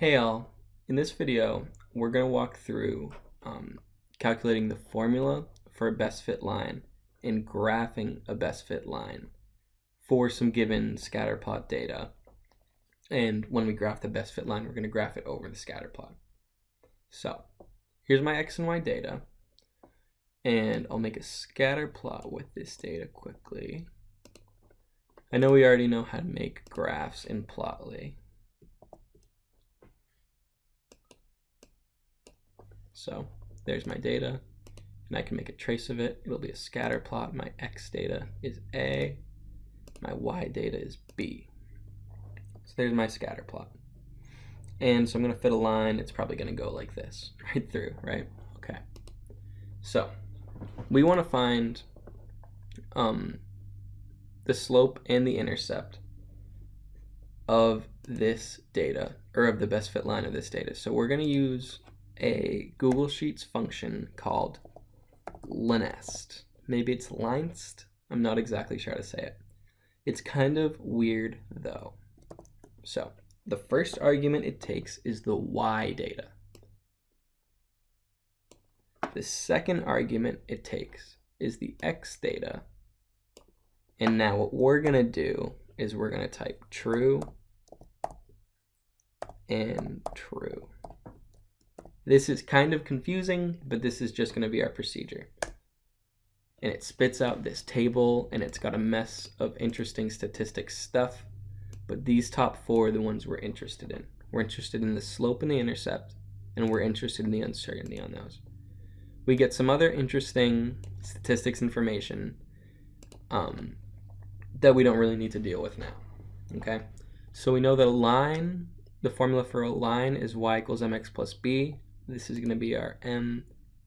Hey all, in this video, we're going to walk through um, calculating the formula for a best fit line and graphing a best fit line for some given scatter plot data. And when we graph the best fit line, we're going to graph it over the scatter plot. So here's my X and Y data. And I'll make a scatter plot with this data quickly. I know we already know how to make graphs in Plotly. So there's my data, and I can make a trace of it. It'll be a scatter plot. My X data is A, my Y data is B. So there's my scatter plot. And so I'm going to fit a line. It's probably going to go like this, right through, right? Okay. So we want to find um, the slope and the intercept of this data, or of the best fit line of this data. So we're going to use a Google Sheets function called linest. Maybe it's linest. I'm not exactly sure how to say it. It's kind of weird though. So the first argument it takes is the y data. The second argument it takes is the x data. And now what we're going to do is we're going to type true and true. This is kind of confusing, but this is just going to be our procedure. And it spits out this table, and it's got a mess of interesting statistics stuff. But these top four are the ones we're interested in. We're interested in the slope and the intercept, and we're interested in the uncertainty on those. We get some other interesting statistics information um, that we don't really need to deal with now. Okay, so we know that a line, the formula for a line is y equals mx plus b. This is going to be our m.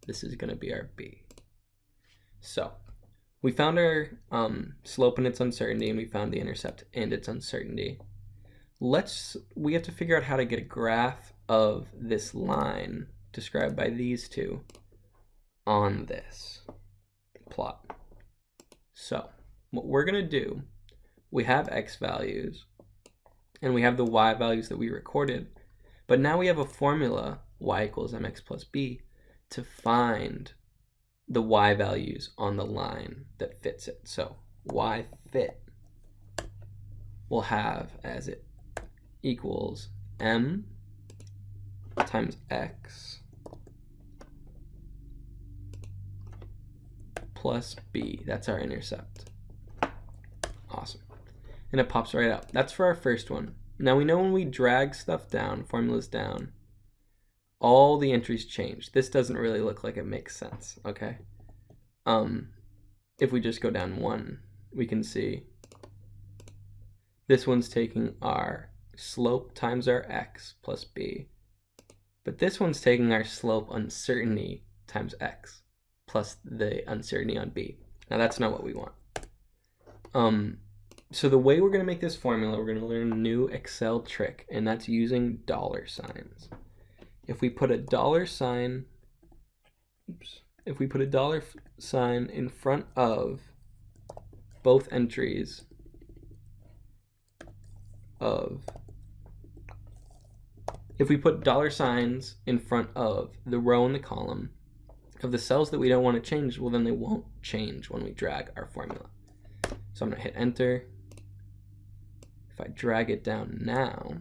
This is going to be our b. So we found our um, slope and its uncertainty, and we found the intercept and its uncertainty. Let's, we have to figure out how to get a graph of this line described by these two on this plot. So what we're going to do, we have x values, and we have the y values that we recorded, but now we have a formula y equals mx plus b to find the y values on the line that fits it. So y fit will have as it equals m times x plus b. That's our intercept. Awesome. And it pops right up. That's for our first one. Now we know when we drag stuff down, formulas down, all the entries change. This doesn't really look like it makes sense, okay? Um, if we just go down one, we can see this one's taking our slope times our x plus b. But this one's taking our slope uncertainty times x plus the uncertainty on b. Now that's not what we want. Um, so the way we're going to make this formula, we're going to learn a new Excel trick, and that's using dollar signs if we put a dollar sign, oops, if we put a dollar sign in front of both entries of, if we put dollar signs in front of the row and the column of the cells that we don't want to change, well then they won't change when we drag our formula. So I'm going to hit enter. If I drag it down now,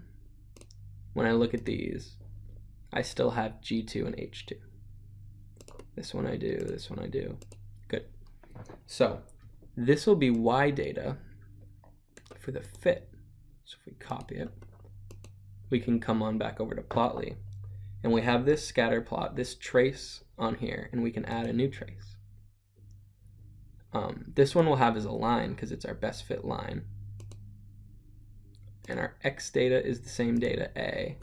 when I look at these, I still have G2 and H2. This one I do, this one I do. Good. So this will be Y data for the fit. So if we copy it, we can come on back over to Plotly. And we have this scatter plot, this trace on here, and we can add a new trace. Um, this one we'll have as a line because it's our best fit line. And our X data is the same data A.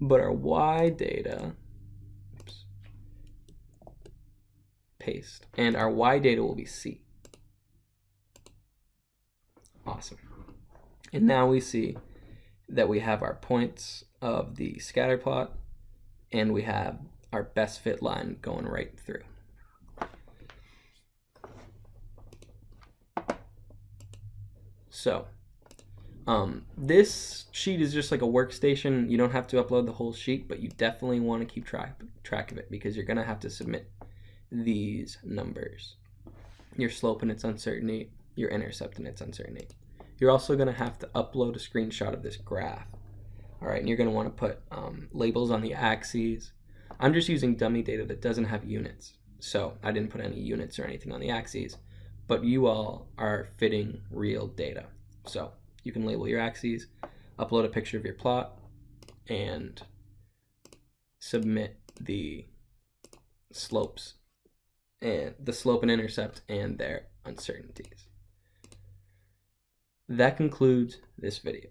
But our y data, oops, paste, and our y data will be c. Awesome. And now we see that we have our points of the scatter plot, and we have our best fit line going right through. So Um, this sheet is just like a workstation. You don't have to upload the whole sheet, but you definitely want to keep track track of it because you're gonna have to submit these numbers. Your slope and its uncertainty, your intercept and its uncertainty. You're also gonna have to upload a screenshot of this graph. All right, and you're gonna want to put um, labels on the axes. I'm just using dummy data that doesn't have units, so I didn't put any units or anything on the axes. But you all are fitting real data, so you can label your axes, upload a picture of your plot, and submit the slopes and the slope and intercept and their uncertainties. That concludes this video.